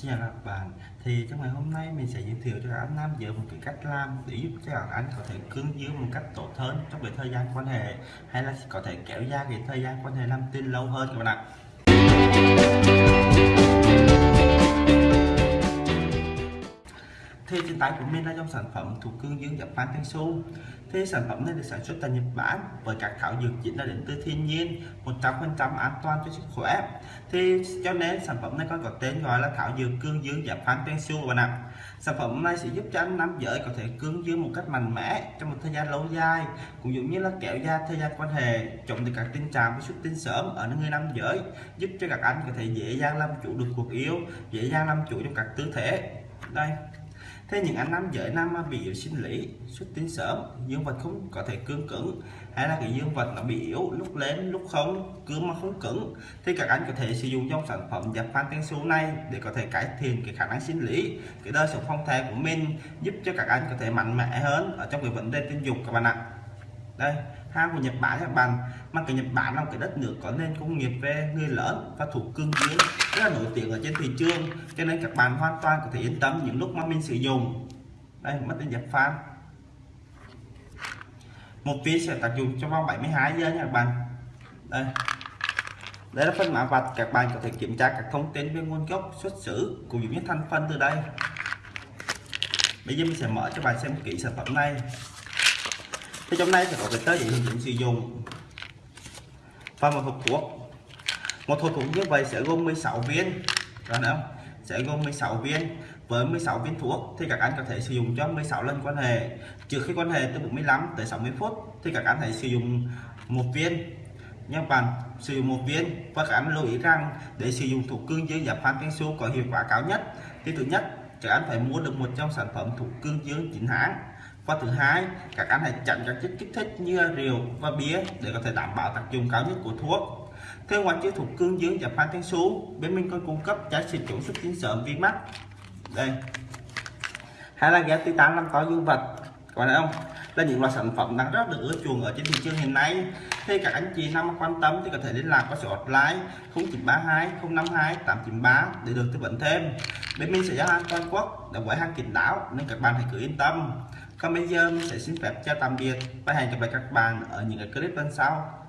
Xin chào các bạn. Thì trong ngày hôm nay mình sẽ giới thiệu cho các anh nam giới một cái cách làm để giúp cho các anh có thể cứng dưới một cách tốt hơn trong cái thời gian quan hệ, hay là có thể kéo dài cái thời gian quan hệ làm tin lâu hơn các bạn ạ. Tay của mình là trong sản phẩm thuộc cương dương Japan su. thì sản phẩm này được sản xuất tại Nhật Bản với các thảo dược chính là đến từ thiên nhiên 100% an toàn cho sức khỏe. Thì cho nên sản phẩm này có có tên gọi là thảo dược cương dương Japan Tensu su bạn ạ. Sản phẩm này sẽ giúp cho anh nam giới có thể cương dương một cách mạnh mẽ trong một thời gian lâu dài, cũng giống như là kéo dài thời gian quan hệ, chống được các tình trạng với xuất tinh sớm ở người nam giới, giúp cho các anh có thể dễ dàng làm chủ được cuộc yêu, dễ dàng làm chủ trong các tư thế. Đây thế những anh nam giới nam bị yếu sinh lý, xuất tinh sớm, dương vật không có thể cương cứng. Hay là cái dương vật nó bị yếu, lúc lên, lúc không cứng mà không cứng. Thì các anh có thể sử dụng trong sản phẩm dập phan tinh số này để có thể cải thiện cái khả năng sinh lý, cái đời sống phong thai của mình, giúp cho các anh có thể mạnh mẽ hơn ở trong cái vấn đề tình dục các bạn ạ đây hàng của Nhật Bản các bạn. Mà cái Nhật Bản là một cái đất nước có nền công nghiệp về người lớn và thủ cương dương rất là nổi tiếng ở trên thị trường. Cho nên các bạn hoàn toàn có thể yên tâm những lúc mà mình sử dụng. Đây, mất tên Nhật Phan. Một viên sẽ tác dụng trong vòng 72 giờ nha các bạn. Đây. Đây là phân mã vạch, các bạn có thể kiểm tra các thông tin về nguồn gốc, xuất xứ cũng như thành phần từ đây. Bây giờ mình sẽ mở cho bạn xem kỹ sản phẩm này thì trong này sẽ có cái tơ để mình sử dụng. Và một hộp thuốc. Một hộp thuốc như vậy sẽ gồm 16 viên. Đó không? Sẽ gồm 16 viên. Với 16 viên thuốc thì các anh có thể sử dụng cho 16 lần quan hệ. Trừ khi quan hệ từ 45 tới 60 phút thì các anh hãy sử dụng một viên. Nha bạn, sử dụng một viên. Và các anh lưu ý rằng để sử dụng thuốc cương dương giảm phan su có hiệu quả cao nhất, thì thứ nhất, các anh phải mua được một trong sản phẩm thuốc cương dương chính hãng và thứ hai, các anh hãy chặn các chất kích thích như rượu và bia để có thể đảm bảo tác dụng cao nhất của thuốc. Theo ngoài chứa thuộc cương dương và phan thiên sú bên mình còn cung cấp giá trị chủ xuất tinh sớm vi mắt. Đây. Hay là ghép titan làm có dương vật còn bạn không? Là những loại sản phẩm đang rất được ưa chuộng ở trên thị trường hiện nay. Thì các anh chị nào quan tâm thì có thể liên lạc qua số hotline 0932 052 893 để được tư vấn thêm. Bên mình sẽ giao hàng toàn quốc để với hàng kín đáo nên các bạn hãy cứ yên tâm còn bây giờ mình sẽ xin phép chào tạm biệt và hẹn gặp lại các bạn ở những cái clip lần sau.